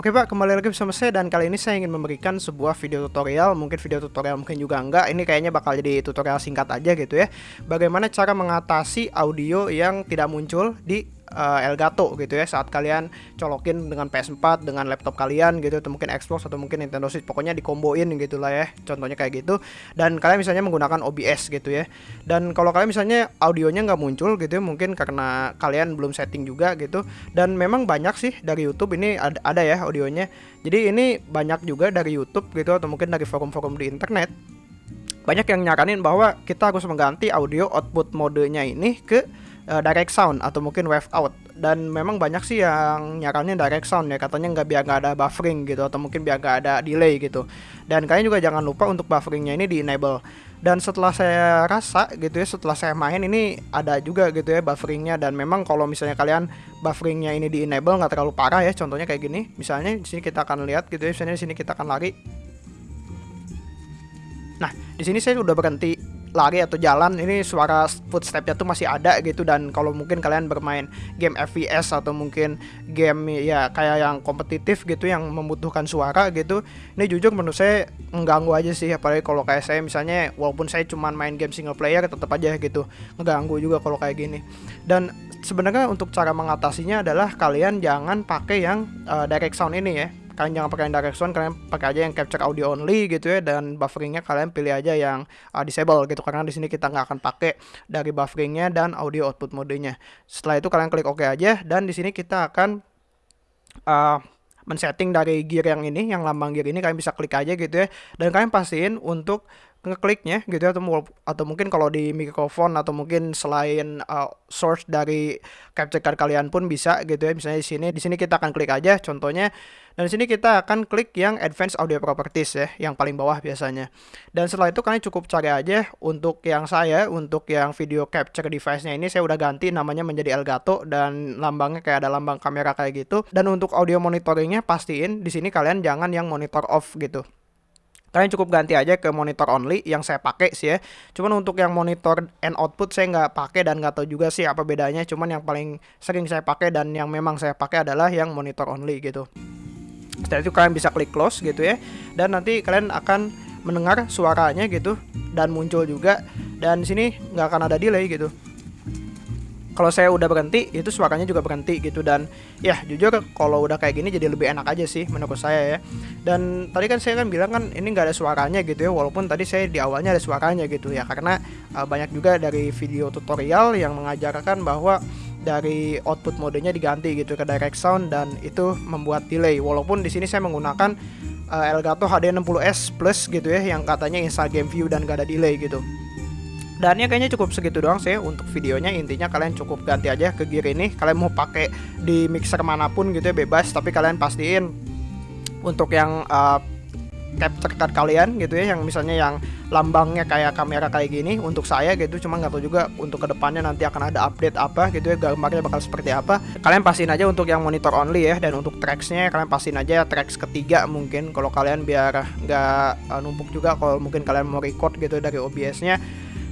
Oke Pak, kembali lagi bersama saya dan kali ini saya ingin memberikan sebuah video tutorial, mungkin video tutorial mungkin juga enggak. Ini kayaknya bakal jadi tutorial singkat aja gitu ya. Bagaimana cara mengatasi audio yang tidak muncul di uh, Elgato gitu ya saat kalian colokin dengan PS4 dengan laptop kalian gitu atau mungkin Xbox atau mungkin Nintendo Switch pokoknya dikomboin gitu lah ya contohnya kayak gitu. Dan kalian misalnya menggunakan OBS gitu ya. Dan kalau kalian misalnya audionya nggak muncul gitu ya mungkin karena kalian belum setting juga gitu. Dan memang banyak sih dari YouTube ini ada, ada ya audionya. Jadi ini banyak juga dari YouTube gitu atau mungkin dari forum-forum di internet. Banyak yang nyaranin bahwa kita harus mengganti audio output modenya ini ke uh, direct sound atau mungkin wave out. Dan memang banyak sih yang nyaranin direct sound ya katanya nggak biar nggak ada buffering gitu atau mungkin biar nggak ada delay gitu. Dan kalian juga jangan lupa untuk bufferingnya ini di enable dan setelah saya rasa gitu ya setelah saya main ini ada juga gitu ya bufferingnya. Dan memang kalau misalnya kalian bufferingnya ini di enable nggak terlalu parah ya contohnya kayak gini. Misalnya di sini kita akan lihat gitu ya misalnya di sini kita akan lari. Nah di sini saya udah berhenti lari atau jalan ini suara footstepnya tuh masih ada gitu. Dan kalau mungkin kalian bermain game FPS atau mungkin game ya kayak yang kompetitif gitu yang membutuhkan suara gitu ini jujur menurut saya mengganggu aja sih. Apalagi kalau kayak saya misalnya walaupun saya cuma main game single player tetap aja gitu mengganggu juga kalau kayak gini. Dan sebenarnya untuk cara mengatasinya adalah kalian jangan pakai yang uh, direct sound ini ya kalian jangan pakai direct sound kalian pakai aja yang capture audio only gitu ya dan bufferingnya kalian pilih aja yang uh, disable gitu karena di sini kita nggak akan pakai dari bufferingnya dan audio output modenya. Setelah itu kalian klik OK aja dan di sini kita akan uh, men-setting dari gear yang ini yang lambang gear ini kalian bisa klik aja gitu ya. Dan kalian pastiin untuk ngekliknya gitu ya, atau atau mungkin kalau di mikrofon atau mungkin selain uh, source dari capture card kalian pun bisa gitu ya. Misalnya di sini di sini kita akan klik aja contohnya dan di sini kita akan klik yang advanced audio properties ya yang paling bawah biasanya. Dan setelah itu kalian cukup cari aja untuk yang saya untuk yang video capture device-nya ini saya udah ganti namanya menjadi Elgato dan lambangnya kayak ada lambang kamera kayak gitu. Dan untuk audio monitoringnya pastiin di sini kalian jangan yang monitor off gitu kalian cukup ganti aja ke monitor only yang saya pakai sih ya. Cuman untuk yang monitor and output saya nggak pakai dan nggak tahu juga sih apa bedanya. Cuman yang paling sering saya pakai dan yang memang saya pakai adalah yang monitor only gitu. Setelah itu kalian bisa klik close gitu ya. Dan nanti kalian akan mendengar suaranya gitu dan muncul juga. Dan sini nggak akan ada delay gitu kalau saya udah berhenti itu suaranya juga berhenti gitu. Dan ya jujur kalau udah kayak gini jadi lebih enak aja sih menurut saya ya. Dan tadi kan saya kan bilang kan ini nggak ada suaranya gitu ya walaupun tadi saya di awalnya ada suaranya gitu ya. Karena uh, banyak juga dari video tutorial yang mengajarkan bahwa dari output modenya diganti gitu ke direct sound dan itu membuat delay. Walaupun di sini saya menggunakan uh, Elgato HD60s Plus gitu ya yang katanya install game view dan gak ada delay gitu dan ya kayaknya cukup segitu doang sih untuk videonya. Intinya kalian cukup ganti aja ke gear ini. Kalian mau pakai di mixer mana pun gitu ya bebas. Tapi kalian pastiin untuk yang uh, capture card kalian gitu ya. Yang misalnya yang lambangnya kayak kamera kayak gini untuk saya gitu. Cuma nggak tahu juga untuk ke depannya nanti akan ada update apa gitu ya. Gambarnya bakal seperti apa. Kalian pastiin aja untuk yang monitor only ya. Dan untuk tracksnya kalian pastiin aja tracks ketiga mungkin. Kalau kalian biar nggak uh, numpuk juga. Kalau mungkin kalian mau record gitu dari OBS nya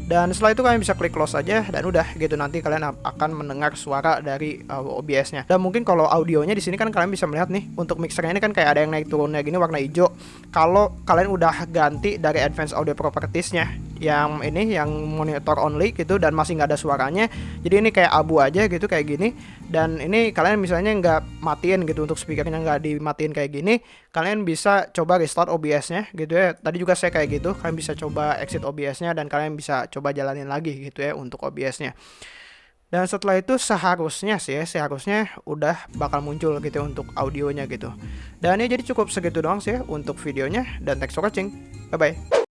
dan setelah itu kalian bisa klik close aja dan udah gitu nanti kalian akan mendengar suara dari uh, OBS-nya. Dan mungkin kalau audionya di sini kan kalian bisa melihat nih untuk mixernya ini kan kayak ada yang naik turunnya gini warna hijau. Kalau kalian udah ganti dari advanced audio properties-nya yang ini yang monitor only gitu dan masih nggak ada suaranya jadi ini kayak abu aja gitu kayak gini dan ini kalian misalnya nggak matiin gitu untuk speakernya nggak dimatiin kayak gini kalian bisa coba restart OBS-nya gitu ya tadi juga saya kayak gitu kalian bisa coba exit OBS-nya dan kalian bisa coba jalanin lagi gitu ya untuk OBS-nya dan setelah itu seharusnya sih ya, seharusnya udah bakal muncul gitu ya untuk audionya gitu. Dan ya jadi cukup segitu doang sih ya untuk videonya dan thanks for watching. Bye bye.